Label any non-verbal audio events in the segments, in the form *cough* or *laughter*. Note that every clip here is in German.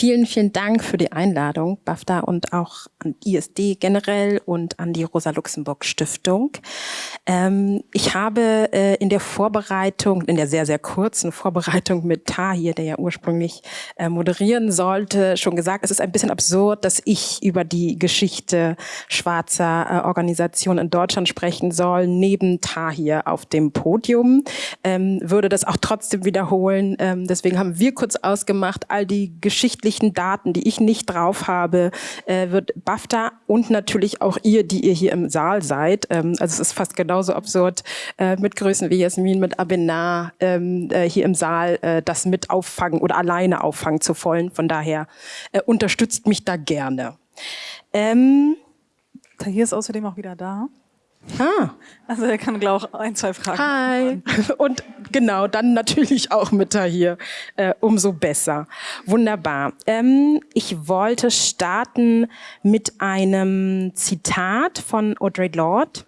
Vielen, vielen Dank für die Einladung, BAFTA, und auch an ISD generell und an die Rosa-Luxemburg-Stiftung. Ähm, ich habe äh, in der Vorbereitung, in der sehr, sehr kurzen Vorbereitung mit Tahir, der ja ursprünglich äh, moderieren sollte, schon gesagt, es ist ein bisschen absurd, dass ich über die Geschichte schwarzer äh, Organisationen in Deutschland sprechen soll, neben Tahir auf dem Podium. Ähm, würde das auch trotzdem wiederholen. Ähm, deswegen haben wir kurz ausgemacht, all die geschichtlichen wesentlichen Daten, die ich nicht drauf habe, äh, wird BAFTA und natürlich auch ihr, die ihr hier im Saal seid. Ähm, also es ist fast genauso absurd, äh, mit Größen wie Jasmin, mit Abenar ähm, äh, hier im Saal äh, das mit auffangen oder alleine auffangen zu wollen. Von daher äh, unterstützt mich da gerne. Ähm, hier ist außerdem auch wieder da. Ah. Also er kann, glaube ich, ein, zwei Fragen. Hi. *laughs* Und genau, dann natürlich auch mit da hier. Äh, umso besser. Wunderbar. Ähm, ich wollte starten mit einem Zitat von Audre Lorde,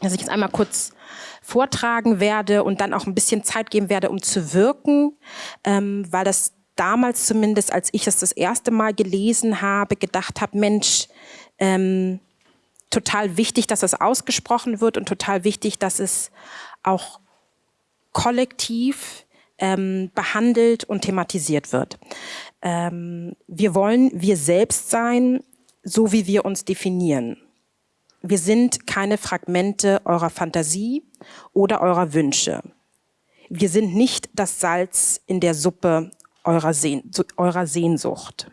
das ich jetzt einmal kurz vortragen werde und dann auch ein bisschen Zeit geben werde, um zu wirken, ähm, weil das damals zumindest, als ich es das erste Mal gelesen habe, gedacht habe, Mensch, ähm, total wichtig, dass es ausgesprochen wird und total wichtig, dass es auch kollektiv ähm, behandelt und thematisiert wird. Ähm, wir wollen wir selbst sein, so wie wir uns definieren. Wir sind keine Fragmente eurer Fantasie oder eurer Wünsche. Wir sind nicht das Salz in der Suppe eurer, Sehn eurer Sehnsucht.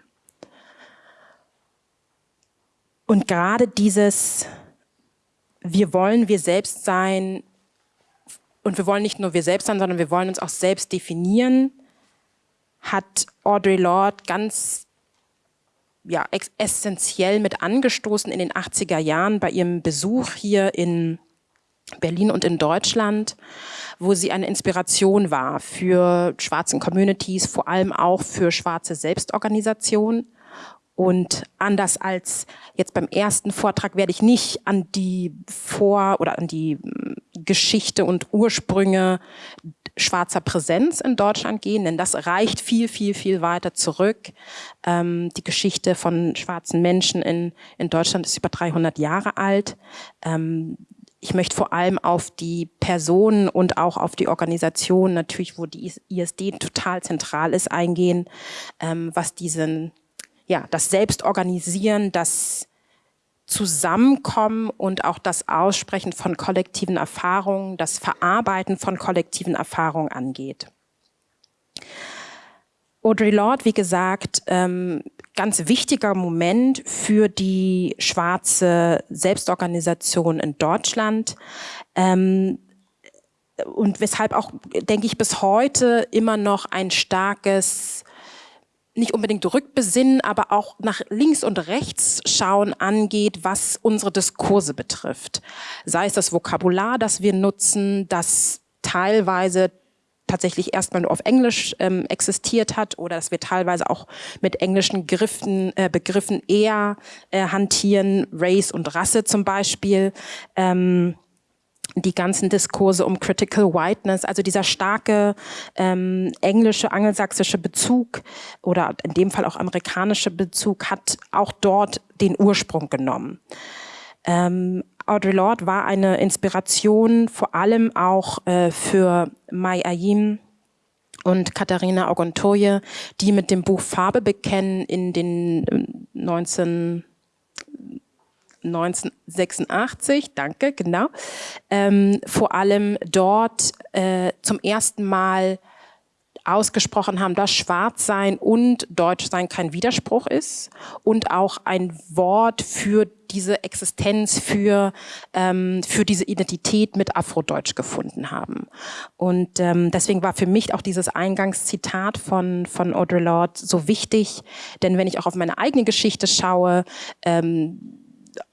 Und gerade dieses, wir wollen wir selbst sein und wir wollen nicht nur wir selbst sein, sondern wir wollen uns auch selbst definieren, hat Audre Lorde ganz ja, essentiell mit angestoßen in den 80er Jahren bei ihrem Besuch hier in Berlin und in Deutschland, wo sie eine Inspiration war für schwarzen Communities, vor allem auch für schwarze Selbstorganisationen. Und anders als jetzt beim ersten Vortrag werde ich nicht an die Vor- oder an die hm, Geschichte und Ursprünge schwarzer Präsenz in Deutschland gehen, denn das reicht viel, viel, viel weiter zurück. Ähm, die Geschichte von schwarzen Menschen in, in Deutschland ist über 300 Jahre alt. Ähm, ich möchte vor allem auf die Personen und auch auf die Organisation, natürlich, wo die ISD total zentral ist, eingehen, ähm, was diesen ja, das Selbstorganisieren, das Zusammenkommen und auch das Aussprechen von kollektiven Erfahrungen, das Verarbeiten von kollektiven Erfahrungen angeht. Audre Lorde, wie gesagt, ähm, ganz wichtiger Moment für die schwarze Selbstorganisation in Deutschland. Ähm, und weshalb auch, denke ich, bis heute immer noch ein starkes nicht unbedingt rückbesinnen, aber auch nach links und rechts schauen angeht, was unsere Diskurse betrifft. Sei es das Vokabular, das wir nutzen, das teilweise tatsächlich erstmal nur auf Englisch ähm, existiert hat oder dass wir teilweise auch mit englischen Griffen, äh, Begriffen eher äh, hantieren, Race und Rasse zum Beispiel. Ähm, die ganzen Diskurse um Critical Whiteness, also dieser starke ähm, englische, angelsächsische Bezug oder in dem Fall auch amerikanische Bezug hat auch dort den Ursprung genommen. Ähm, Audre Lorde war eine Inspiration vor allem auch äh, für Mai Ayim und Katharina Ogontoye, die mit dem Buch Farbe bekennen in den 19 äh, 1986, danke, genau, ähm, vor allem dort äh, zum ersten Mal ausgesprochen haben, dass Schwarzsein und Deutschsein kein Widerspruch ist und auch ein Wort für diese Existenz, für, ähm, für diese Identität mit Afrodeutsch gefunden haben. Und ähm, deswegen war für mich auch dieses Eingangszitat von, von Audre Lorde so wichtig, denn wenn ich auch auf meine eigene Geschichte schaue, ähm,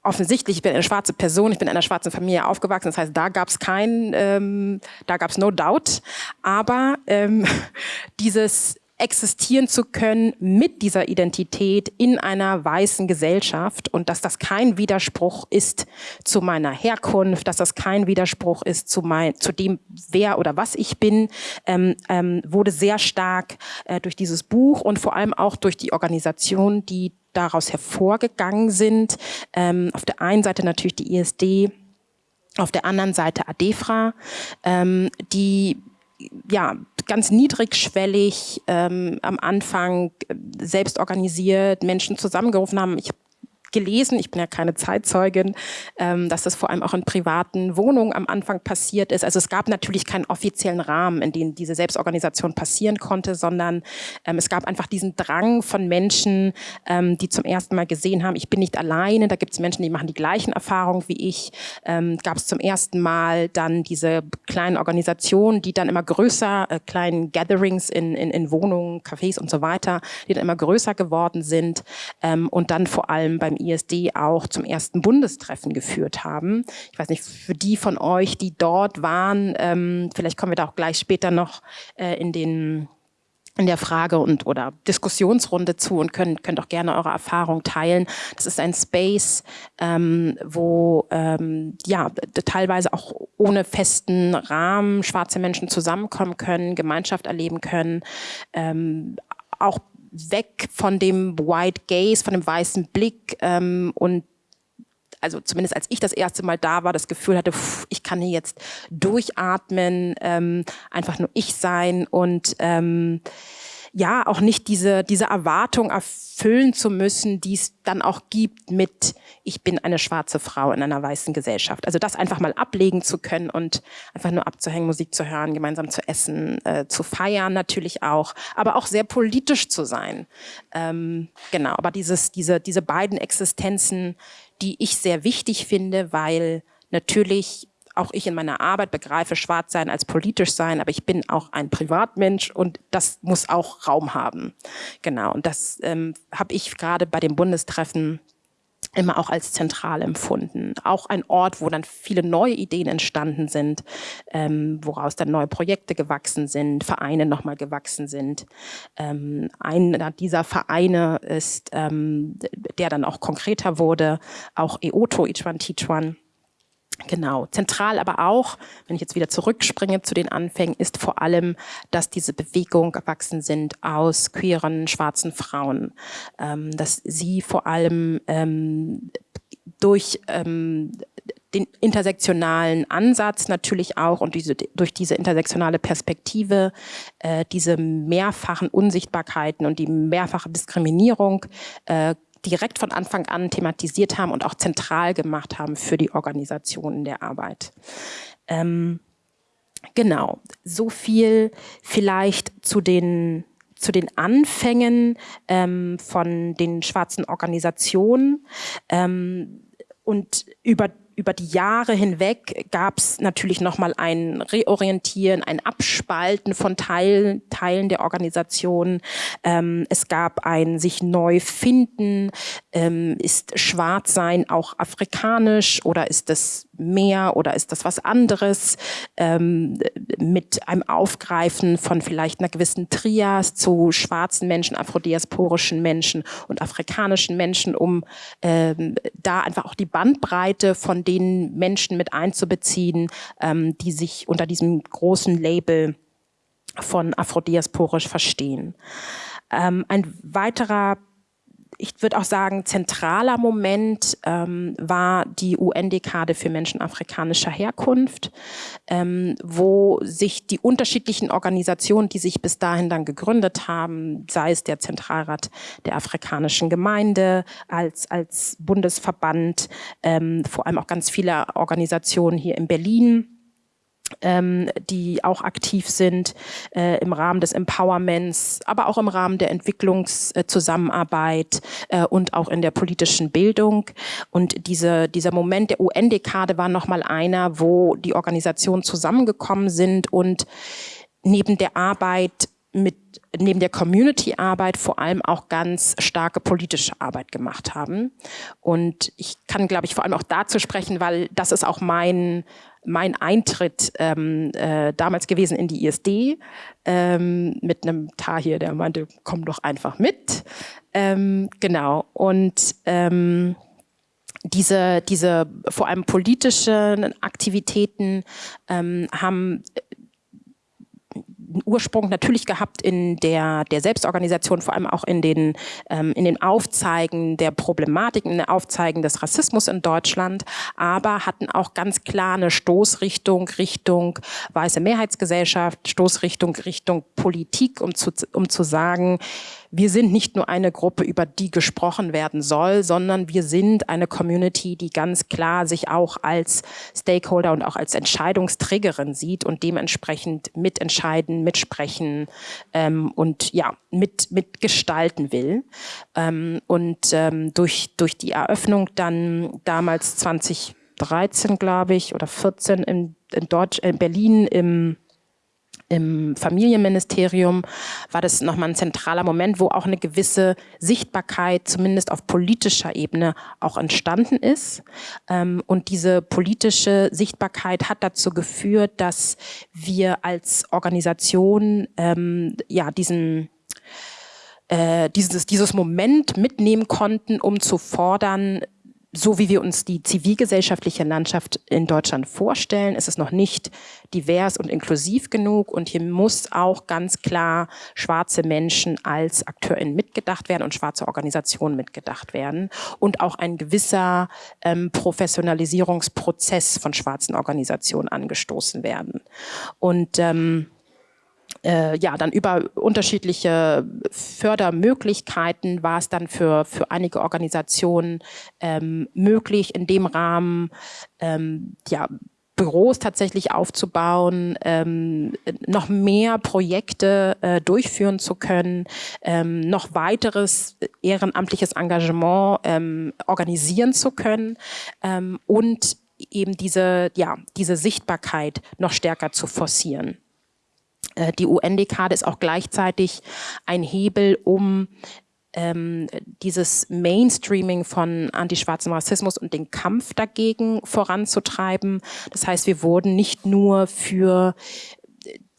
offensichtlich, ich bin eine schwarze Person, ich bin in einer schwarzen Familie aufgewachsen, das heißt, da gab es kein, ähm, da gab es no doubt, aber ähm, *laughs* dieses existieren zu können mit dieser Identität in einer weißen Gesellschaft und dass das kein Widerspruch ist zu meiner Herkunft, dass das kein Widerspruch ist zu, mein, zu dem, wer oder was ich bin, ähm, ähm, wurde sehr stark äh, durch dieses Buch und vor allem auch durch die Organisation, die daraus hervorgegangen sind. Ähm, auf der einen Seite natürlich die ISD, auf der anderen Seite ADEFRA, ähm, die ja, ganz niedrigschwellig ähm, am Anfang äh, selbst organisiert Menschen zusammengerufen haben. Ich gelesen, ich bin ja keine Zeitzeugin, ähm, dass das vor allem auch in privaten Wohnungen am Anfang passiert ist. Also es gab natürlich keinen offiziellen Rahmen, in dem diese Selbstorganisation passieren konnte, sondern ähm, es gab einfach diesen Drang von Menschen, ähm, die zum ersten Mal gesehen haben, ich bin nicht alleine, da gibt es Menschen, die machen die gleichen Erfahrungen wie ich. Ähm, gab es zum ersten Mal dann diese kleinen Organisationen, die dann immer größer, äh, kleinen Gatherings in, in, in Wohnungen, Cafés und so weiter, die dann immer größer geworden sind ähm, und dann vor allem beim ISD auch zum ersten Bundestreffen geführt haben. Ich weiß nicht, für die von euch, die dort waren, ähm, vielleicht kommen wir da auch gleich später noch äh, in den in der Frage und oder Diskussionsrunde zu und könnt, könnt auch gerne eure Erfahrung teilen. Das ist ein Space, ähm, wo ähm, ja teilweise auch ohne festen Rahmen schwarze Menschen zusammenkommen können, Gemeinschaft erleben können, ähm, auch weg von dem White Gaze, von dem weißen Blick ähm, und also zumindest als ich das erste Mal da war, das Gefühl hatte, pff, ich kann hier jetzt durchatmen, ähm, einfach nur ich sein und ähm, ja auch nicht diese, diese Erwartung erfüllen zu müssen, die es dann auch gibt mit, ich bin eine schwarze Frau in einer weißen Gesellschaft. Also das einfach mal ablegen zu können und einfach nur abzuhängen, Musik zu hören, gemeinsam zu essen, äh, zu feiern natürlich auch, aber auch sehr politisch zu sein. Ähm, genau, aber dieses, diese, diese beiden Existenzen, die ich sehr wichtig finde, weil natürlich auch ich in meiner Arbeit begreife schwarz sein als politisch sein, aber ich bin auch ein Privatmensch und das muss auch Raum haben. Genau, und das ähm, habe ich gerade bei dem Bundestreffen immer auch als zentral empfunden. Auch ein Ort, wo dann viele neue Ideen entstanden sind, ähm, woraus dann neue Projekte gewachsen sind, Vereine nochmal gewachsen sind. Ähm, einer dieser Vereine ist, ähm, der dann auch konkreter wurde, auch EOTO, Teach One Genau, zentral aber auch, wenn ich jetzt wieder zurückspringe zu den Anfängen, ist vor allem, dass diese Bewegung erwachsen sind aus queeren schwarzen Frauen, ähm, dass sie vor allem ähm, durch ähm, den intersektionalen Ansatz natürlich auch und diese, durch diese intersektionale Perspektive äh, diese mehrfachen Unsichtbarkeiten und die mehrfache Diskriminierung äh, direkt von Anfang an thematisiert haben und auch zentral gemacht haben für die Organisation der Arbeit. Ähm, genau, so viel vielleicht zu den zu den Anfängen ähm, von den schwarzen Organisationen ähm, und über über die Jahre hinweg gab es natürlich nochmal ein Reorientieren, ein Abspalten von Teilen, Teilen der Organisation. Ähm, es gab ein sich neu finden. Ähm, ist Schwarzsein auch afrikanisch oder ist das mehr oder ist das was anderes? Ähm, mit einem Aufgreifen von vielleicht einer gewissen Trias zu schwarzen Menschen, afrodiasporischen Menschen und afrikanischen Menschen, um ähm, da einfach auch die Bandbreite von den Menschen mit einzubeziehen, ähm, die sich unter diesem großen Label von afrodiasporisch verstehen. Ähm, ein weiterer ich würde auch sagen, zentraler Moment ähm, war die UN-Dekade für Menschen afrikanischer Herkunft, ähm, wo sich die unterschiedlichen Organisationen, die sich bis dahin dann gegründet haben, sei es der Zentralrat der afrikanischen Gemeinde als, als Bundesverband, ähm, vor allem auch ganz viele Organisationen hier in Berlin, ähm, die auch aktiv sind äh, im Rahmen des Empowerments, aber auch im Rahmen der Entwicklungszusammenarbeit äh, und auch in der politischen Bildung. Und diese, dieser Moment der UN-Dekade war nochmal einer, wo die Organisationen zusammengekommen sind und neben der Arbeit mit neben der Community-Arbeit vor allem auch ganz starke politische Arbeit gemacht haben. Und ich kann, glaube ich, vor allem auch dazu sprechen, weil das ist auch mein mein Eintritt ähm, äh, damals gewesen in die ISD ähm, mit einem Tahir, der meinte, komm doch einfach mit. Ähm, genau. Und ähm, diese, diese vor allem politischen Aktivitäten ähm, haben Ursprung natürlich gehabt in der, der Selbstorganisation, vor allem auch in den, ähm, in den Aufzeigen der Problematiken, in den Aufzeigen des Rassismus in Deutschland, aber hatten auch ganz klar eine Stoßrichtung Richtung weiße Mehrheitsgesellschaft, Stoßrichtung Richtung Politik, um zu, um zu sagen, wir sind nicht nur eine Gruppe, über die gesprochen werden soll, sondern wir sind eine Community, die ganz klar sich auch als Stakeholder und auch als Entscheidungsträgerin sieht und dementsprechend mitentscheiden, mitsprechen ähm, und ja, mit, mitgestalten will. Ähm, und ähm, durch, durch die Eröffnung dann damals 2013, glaube ich, oder 14 in, in, Deutsch, in Berlin im im Familienministerium war das nochmal ein zentraler Moment, wo auch eine gewisse Sichtbarkeit, zumindest auf politischer Ebene, auch entstanden ist. Ähm, und diese politische Sichtbarkeit hat dazu geführt, dass wir als Organisation ähm, ja diesen äh, dieses, dieses Moment mitnehmen konnten, um zu fordern, so wie wir uns die zivilgesellschaftliche Landschaft in Deutschland vorstellen, ist es noch nicht divers und inklusiv genug. Und hier muss auch ganz klar schwarze Menschen als AkteurInnen mitgedacht werden und schwarze Organisationen mitgedacht werden. Und auch ein gewisser ähm, Professionalisierungsprozess von schwarzen Organisationen angestoßen werden. Und ähm, äh, ja, dann über unterschiedliche Fördermöglichkeiten war es dann für, für einige Organisationen ähm, möglich, in dem Rahmen ähm, ja, Büros tatsächlich aufzubauen, ähm, noch mehr Projekte äh, durchführen zu können, ähm, noch weiteres ehrenamtliches Engagement ähm, organisieren zu können ähm, und eben diese, ja, diese Sichtbarkeit noch stärker zu forcieren. Äh, die UN-Dekade ist auch gleichzeitig ein Hebel, um ähm, dieses Mainstreaming von antischwarzem Rassismus und den Kampf dagegen voranzutreiben. Das heißt, wir wurden nicht nur für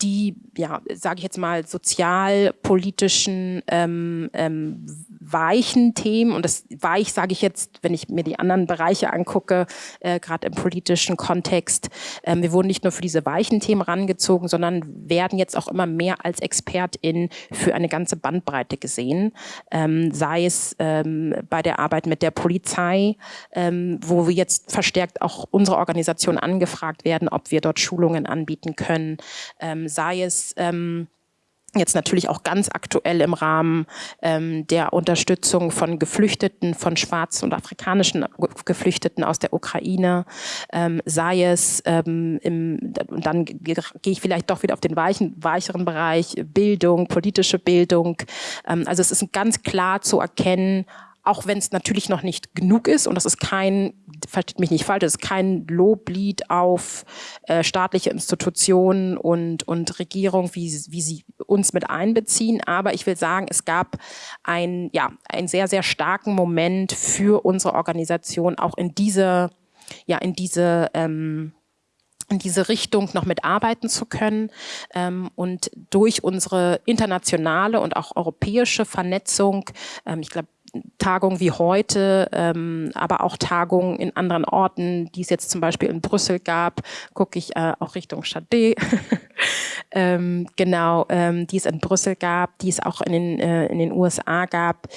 die, ja, sage ich jetzt mal, sozialpolitischen ähm, ähm, weichen Themen, und das weich sage ich jetzt, wenn ich mir die anderen Bereiche angucke, äh, gerade im politischen Kontext, ähm, wir wurden nicht nur für diese weichen Themen rangezogen, sondern werden jetzt auch immer mehr als ExpertInnen für eine ganze Bandbreite gesehen, ähm, sei es ähm, bei der Arbeit mit der Polizei, ähm, wo wir jetzt verstärkt auch unsere Organisation angefragt werden, ob wir dort Schulungen anbieten können, ähm, sei es ähm, jetzt natürlich auch ganz aktuell im Rahmen ähm, der Unterstützung von Geflüchteten, von schwarzen und afrikanischen Geflüchteten aus der Ukraine, ähm, sei es, ähm, im, und dann gehe ich vielleicht doch wieder auf den weichen, weicheren Bereich, Bildung, politische Bildung. Ähm, also es ist ganz klar zu erkennen, auch wenn es natürlich noch nicht genug ist und das ist kein, versteht mich nicht falsch, das ist kein Loblied auf äh, staatliche Institutionen und, und Regierung, wie, wie sie uns mit einbeziehen, aber ich will sagen, es gab ein, ja, einen sehr, sehr starken Moment für unsere Organisation, auch in diese, ja, in diese, ähm, in diese Richtung noch mitarbeiten zu können. Ähm, und durch unsere internationale und auch europäische Vernetzung, ähm, ich glaube, Tagungen wie heute, ähm, aber auch Tagungen in anderen Orten, die es jetzt zum Beispiel in Brüssel gab, gucke ich äh, auch Richtung Chade, *laughs* ähm, genau, ähm, die es in Brüssel gab, die es auch in den, äh, in den USA gab,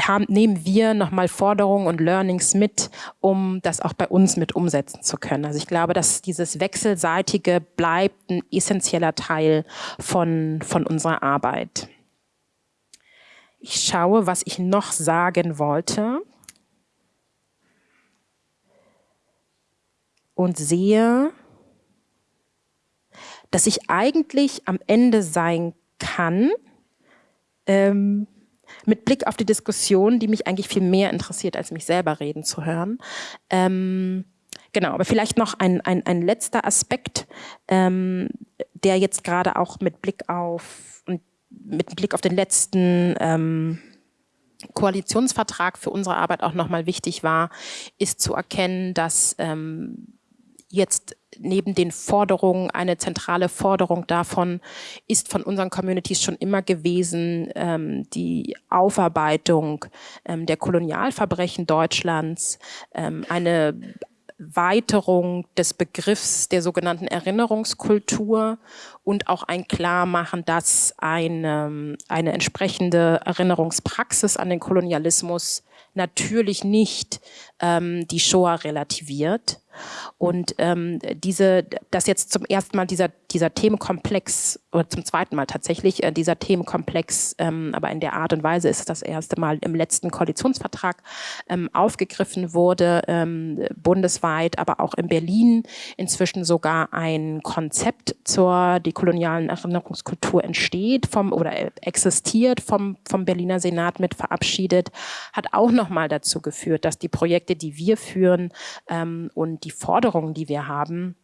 haben, nehmen wir nochmal Forderungen und Learnings mit, um das auch bei uns mit umsetzen zu können. Also ich glaube, dass dieses Wechselseitige bleibt ein essentieller Teil von, von unserer Arbeit. Ich schaue, was ich noch sagen wollte. Und sehe, dass ich eigentlich am Ende sein kann, ähm, mit Blick auf die Diskussion, die mich eigentlich viel mehr interessiert, als mich selber reden zu hören. Ähm, genau, aber vielleicht noch ein, ein, ein letzter Aspekt, ähm, der jetzt gerade auch mit Blick auf mit Blick auf den letzten ähm, Koalitionsvertrag für unsere Arbeit auch nochmal wichtig war, ist zu erkennen, dass ähm, jetzt neben den Forderungen, eine zentrale Forderung davon ist von unseren Communities schon immer gewesen, ähm, die Aufarbeitung ähm, der Kolonialverbrechen Deutschlands, ähm, eine Weiterung des Begriffs der sogenannten Erinnerungskultur und auch ein Klarmachen, dass eine, eine entsprechende Erinnerungspraxis an den Kolonialismus natürlich nicht ähm, die Shoah relativiert. Und ähm, diese, dass jetzt zum ersten Mal dieser, dieser Themenkomplex, oder zum zweiten Mal tatsächlich, äh, dieser Themenkomplex, ähm, aber in der Art und Weise ist das erste Mal im letzten Koalitionsvertrag ähm, aufgegriffen wurde, ähm, bundesweit, aber auch in Berlin. Inzwischen sogar ein Konzept zur dekolonialen Erinnerungskultur entsteht vom oder existiert vom, vom Berliner Senat mit verabschiedet, hat auch nochmal dazu geführt, dass die Projekte, die wir führen ähm, und die Forderungen, die wir haben,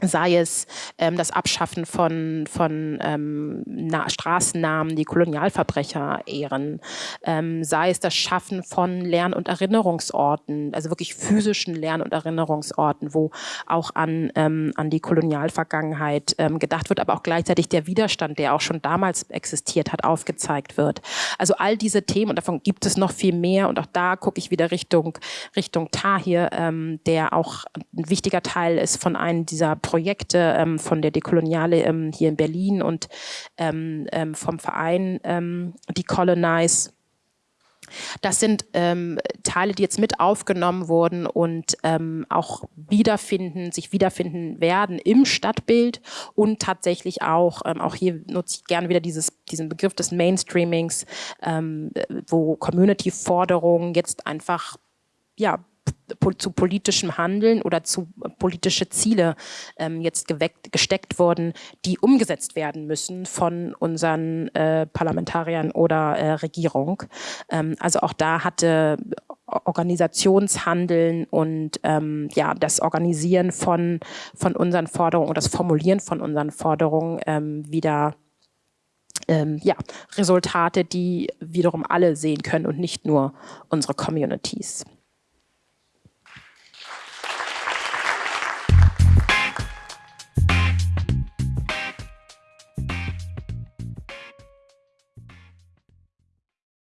sei es ähm, das Abschaffen von, von ähm, Na Straßennamen, die Kolonialverbrecher ehren, ähm, sei es das Schaffen von Lern- und Erinnerungsorten, also wirklich physischen Lern- und Erinnerungsorten, wo auch an, ähm, an die Kolonialvergangenheit ähm, gedacht wird, aber auch gleichzeitig der Widerstand, der auch schon damals existiert hat, aufgezeigt wird. Also all diese Themen, und davon gibt es noch viel mehr, und auch da gucke ich wieder Richtung, Richtung Tahir, ähm, der auch ein wichtiger Teil ist von einem dieser Projekte ähm, von der Dekoloniale ähm, hier in Berlin und ähm, ähm vom Verein ähm, Decolonize. Das sind ähm, Teile, die jetzt mit aufgenommen wurden und ähm, auch wiederfinden, sich wiederfinden werden im Stadtbild und tatsächlich auch, ähm, auch hier nutze ich gerne wieder dieses, diesen Begriff des Mainstreamings, ähm, wo Community-Forderungen jetzt einfach ja, zu politischem Handeln oder zu politische Ziele ähm, jetzt geweckt, gesteckt wurden, die umgesetzt werden müssen von unseren äh, Parlamentariern oder äh, Regierung. Ähm, also auch da hatte Organisationshandeln und ähm, ja das Organisieren von von unseren Forderungen und das Formulieren von unseren Forderungen ähm, wieder ähm, ja, Resultate, die wiederum alle sehen können und nicht nur unsere Communities.